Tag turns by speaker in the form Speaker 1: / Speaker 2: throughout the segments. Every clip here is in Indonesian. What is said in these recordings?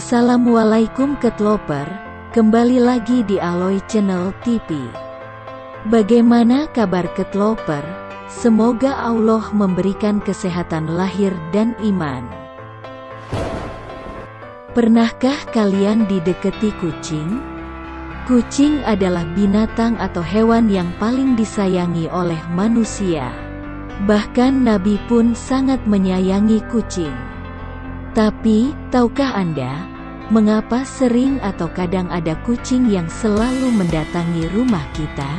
Speaker 1: Assalamualaikum Ketloper, kembali lagi di Aloy Channel TV. Bagaimana kabar Ketloper? Semoga Allah memberikan kesehatan lahir dan iman. Pernahkah kalian didekati kucing? Kucing adalah binatang atau hewan yang paling disayangi oleh manusia. Bahkan Nabi pun sangat menyayangi kucing. Tapi, tahukah Anda, mengapa sering atau kadang ada kucing yang selalu mendatangi rumah kita?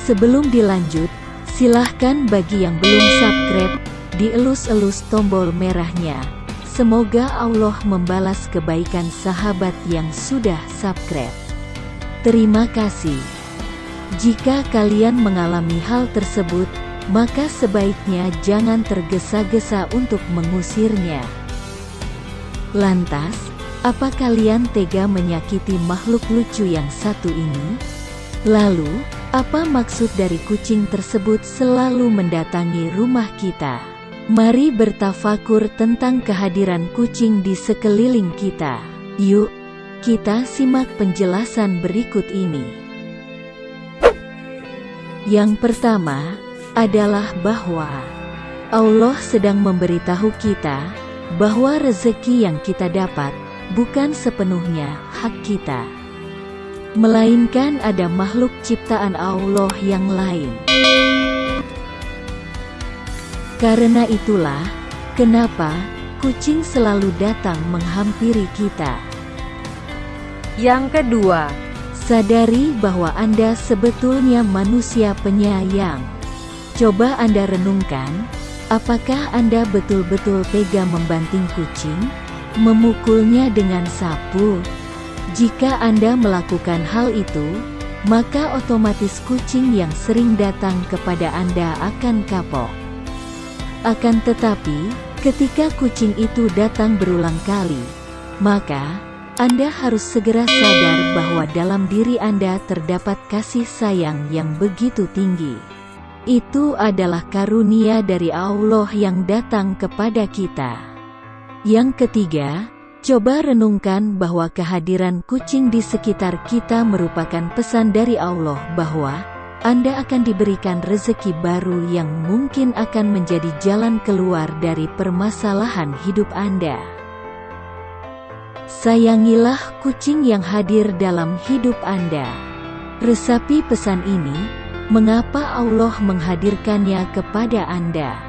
Speaker 1: Sebelum dilanjut, silahkan bagi yang belum subscribe, dielus-elus tombol merahnya. Semoga Allah membalas kebaikan sahabat yang sudah subscribe. Terima kasih. Jika kalian mengalami hal tersebut, maka sebaiknya jangan tergesa-gesa untuk mengusirnya. Lantas, apa kalian tega menyakiti makhluk lucu yang satu ini? Lalu, apa maksud dari kucing tersebut selalu mendatangi rumah kita? Mari bertafakur tentang kehadiran kucing di sekeliling kita. Yuk, kita simak penjelasan berikut ini. Yang pertama, adalah bahwa Allah sedang memberitahu kita bahwa rezeki yang kita dapat bukan sepenuhnya hak kita, melainkan ada makhluk ciptaan Allah yang lain. Karena itulah kenapa kucing selalu datang menghampiri kita.
Speaker 2: Yang kedua,
Speaker 1: sadari bahwa Anda sebetulnya manusia penyayang. Coba Anda renungkan, apakah Anda betul-betul tega membanting kucing? Memukulnya dengan sapu? Jika Anda melakukan hal itu, maka otomatis kucing yang sering datang kepada Anda akan kapok. Akan tetapi, ketika kucing itu datang berulang kali, maka Anda harus segera sadar bahwa dalam diri Anda terdapat kasih sayang yang begitu tinggi. Itu adalah karunia dari Allah yang datang kepada kita. Yang ketiga, coba renungkan bahwa kehadiran kucing di sekitar kita merupakan pesan dari Allah bahwa Anda akan diberikan rezeki baru yang mungkin akan menjadi jalan keluar dari permasalahan hidup Anda. Sayangilah kucing yang hadir dalam hidup Anda. Resapi pesan ini Mengapa Allah menghadirkannya kepada Anda?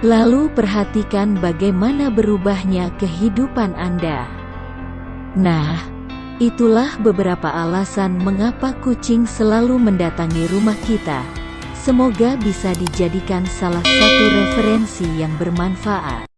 Speaker 1: Lalu perhatikan bagaimana berubahnya kehidupan Anda. Nah, itulah beberapa alasan mengapa kucing selalu mendatangi rumah kita. Semoga bisa dijadikan salah satu referensi yang bermanfaat.